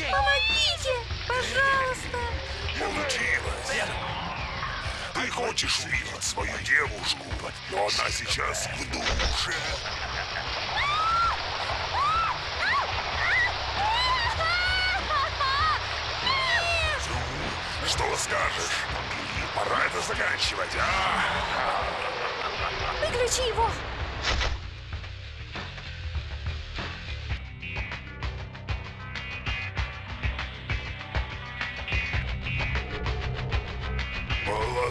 Помогите! Пожалуйста! Получилось. Ты хочешь увидеть свою девушку, но она сейчас в душе. Что скажешь? Пора это заканчивать, а? Выключи его!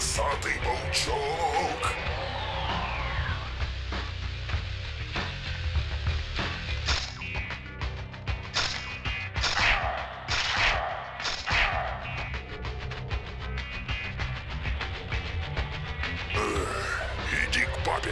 Волосатый паучок. Эх, Иди к папе.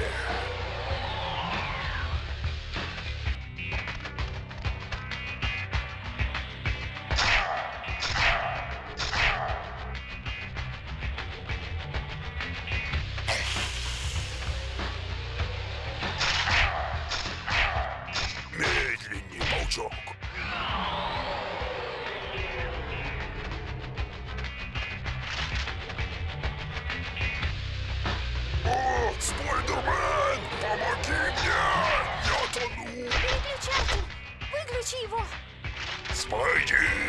Fighting.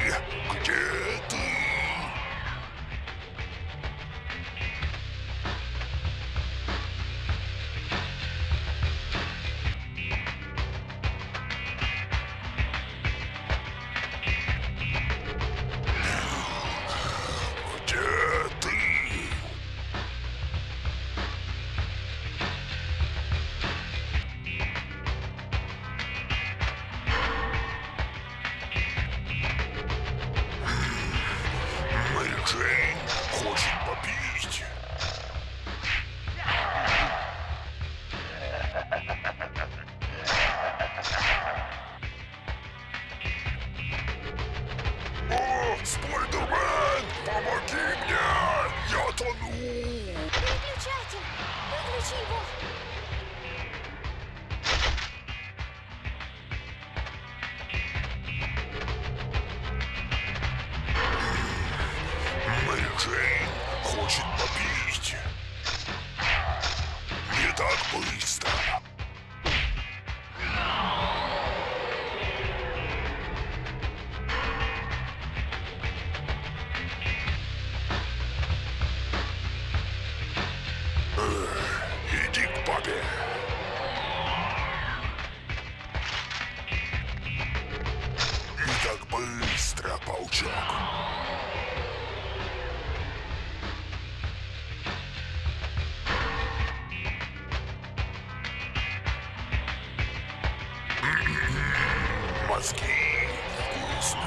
Джейн хочет попить. Не так быстро. Эх, Иди к папе. Мозги вкусно.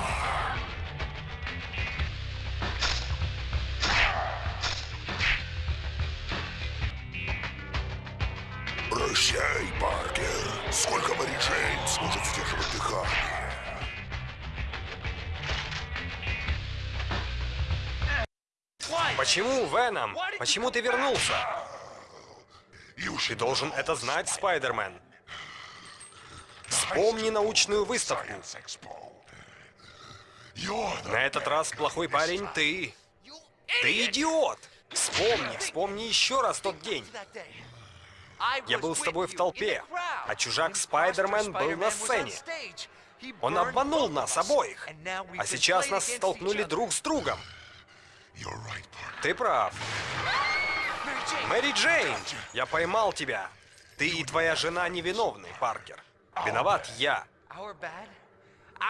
Прощай, Паркер. Сколько Мэри Джейн сможет сдерживать дыхание? Почему, Веном? Почему ты вернулся? Ты должен это знать, Спайдермен. Вспомни научную выставку. На этот раз плохой парень ты. Ты идиот! Вспомни, вспомни еще раз тот день. Я был с тобой в толпе, а чужак Спайдермен был на сцене. Он обманул нас обоих, а сейчас нас столкнули друг с другом. Ты прав. Мэри Джейн, я поймал тебя. Ты и твоя жена невиновны, Паркер. Виноват я.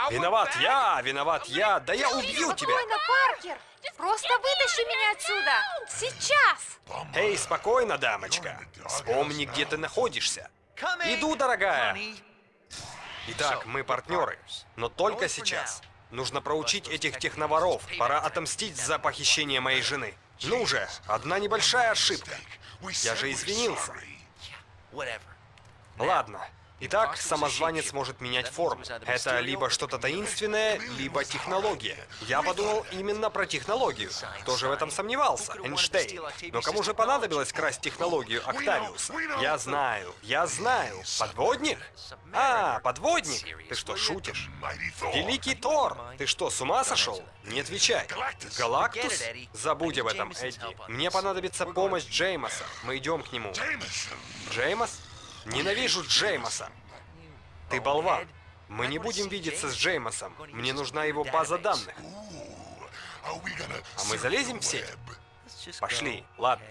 Виноват я, виноват я. Да я убью тебя. Спокойно, Паркер! Просто вытащи меня отсюда! Сейчас! Эй, спокойно, дамочка. Вспомни, где ты находишься. Иду, дорогая. Итак, мы партнеры, но только сейчас. Нужно проучить этих техноворов. Пора отомстить за похищение моей жены. Ну же, одна небольшая ошибка. Я же извинился. Ладно, Итак, самозванец может менять форму. Это либо что-то таинственное, либо технология. Я подумал именно про технологию. Кто же в этом сомневался? Эйнштейн. Но кому же понадобилось красть технологию Октавиуса? Я знаю, я знаю. Подводник? А, подводник? Ты что, шутишь? Великий Тор! Ты что, с ума сошел? Не отвечай. Галактус? Забудь об этом, Эдди. Мне понадобится помощь Джеймоса. Мы идем к нему. Джеймос? Ненавижу Джеймоса. Ты болван. Мы не будем видеться с Джеймосом. Мне нужна его база данных. А мы залезем в сеть? Пошли. Ладно.